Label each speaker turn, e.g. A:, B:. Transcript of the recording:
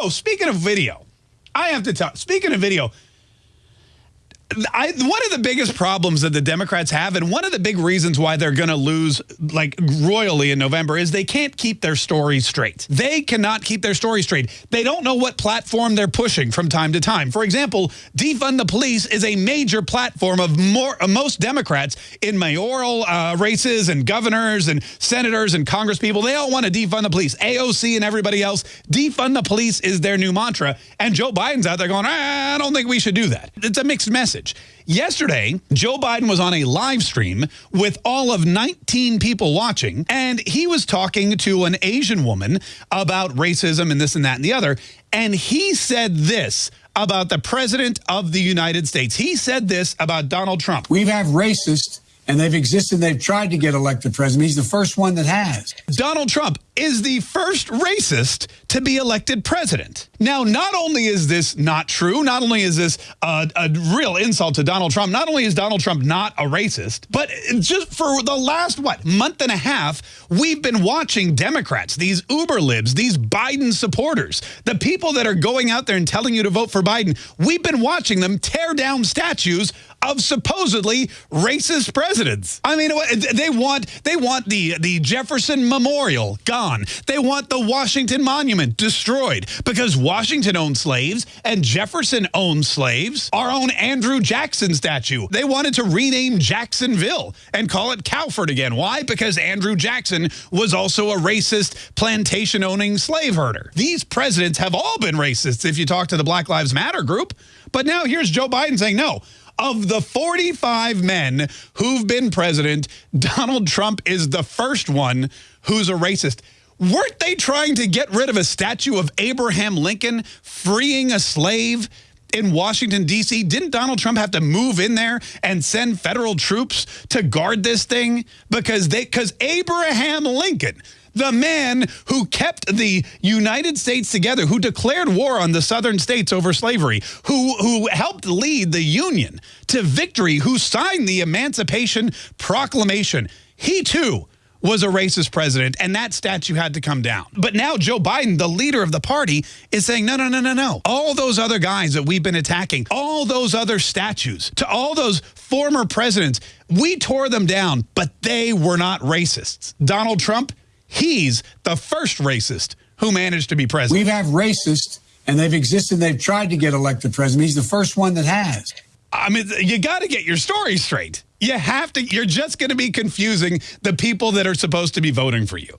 A: Oh, speaking of video, I have to tell, speaking of video, I, one of the biggest problems that the Democrats have, and one of the big reasons why they're going to lose like royally in November, is they can't keep their story straight. They cannot keep their story straight. They don't know what platform they're pushing from time to time. For example, defund the police is a major platform of more most Democrats in mayoral uh, races and governors and senators and congresspeople. They all want to defund the police. AOC and everybody else, defund the police is their new mantra. And Joe Biden's out there going, I don't think we should do that. It's a mixed message message. Yesterday, Joe Biden was on a live stream with all of 19 people watching, and he was talking to an Asian woman about racism and this and that and the other. And he said this about the president of the United States. He said this about Donald Trump.
B: We have racist and they've existed. They've tried to get elected president. He's the first one that has.
A: Donald Trump is the first racist to be elected president. Now, not only is this not true, not only is this a, a, real insult to Donald Trump, not only is Donald Trump not a racist, but just for the last, what, month and a half, we've been watching Democrats, these uber libs, these Biden supporters, the people that are going out there and telling you to vote for Biden, we've been watching them tear down statues of supposedly racist presidents. I mean, they want they want the the Jefferson Memorial gone. They want the Washington Monument destroyed because Washington owned slaves and Jefferson owned slaves. Our own Andrew Jackson statue. They wanted to rename Jacksonville and call it Cowford again. Why? Because Andrew Jackson was also a racist plantation owning slave herder. These presidents have all been racists if you talk to the Black Lives Matter group. But now here's Joe Biden saying, no, of the 45 men who've been president, Donald Trump is the first one who's a racist. Weren't they trying to get rid of a statue of Abraham Lincoln freeing a slave in Washington, D.C.? Didn't Donald Trump have to move in there and send federal troops to guard this thing? Because they, because Abraham Lincoln the man who kept the United States together, who declared war on the southern states over slavery, who, who helped lead the Union to victory, who signed the Emancipation Proclamation. He too was a racist president, and that statue had to come down. But now Joe Biden, the leader of the party, is saying, no, no, no, no, no. All those other guys that we've been attacking, all those other statues, to all those former presidents, we tore them down, but they were not racists. Donald Trump, He's the first racist who managed to be president.
B: We've had racists, and they've existed. They've tried to get elected president. He's the first one that has.
A: I mean, you got to get your story straight. You have to. You're just going to be confusing the people that are supposed to be voting for you.